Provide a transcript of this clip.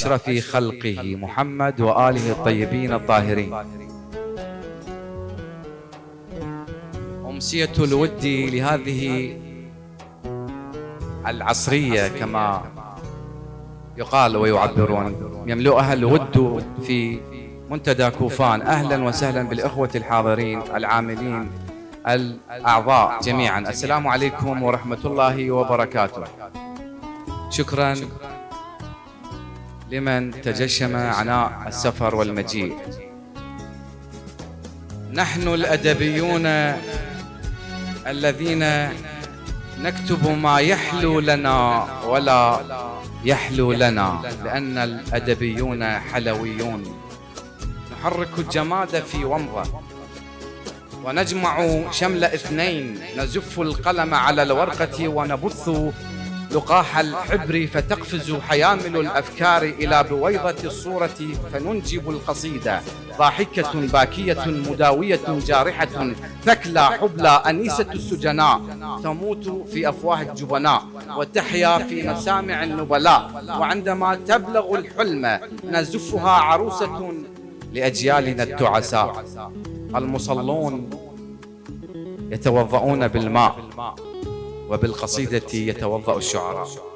أشرف خلقه محمد وآله الطيبين الطاهرين. أمسية الود لهذه العصرية كما يقال ويعبرون. يملؤها الود في منتدى كوفان. أهلا وسهلا بالإخوة الحاضرين العاملين الأعضاء جميعا. السلام عليكم ورحمة الله وبركاته. شكرا. لمن تجشم عناء السفر والمجيء. نحن الأدبيون الذين نكتب ما يحلو لنا ولا يحلو لنا لأن الأدبيون حلويون. نحرك الجماد في ومضة ونجمع شمل اثنين نزف القلم على الورقة ونبث لقاح الحبر فتقفز حيامل الأفكار إلى بويضة الصورة فننجب القصيدة. ضاحكة باكية مداوية جارحة ثكلى حبلى أنيسة السجناء. تموت في أفواه الجبناء. وتحيا في مسامع النبلاء. وعندما تبلغ الحلم نزفها عروسة لأجيالنا التعساء. المصلون يتوضؤون بالماء. وبالقصيدة يتوضأ الشعراء.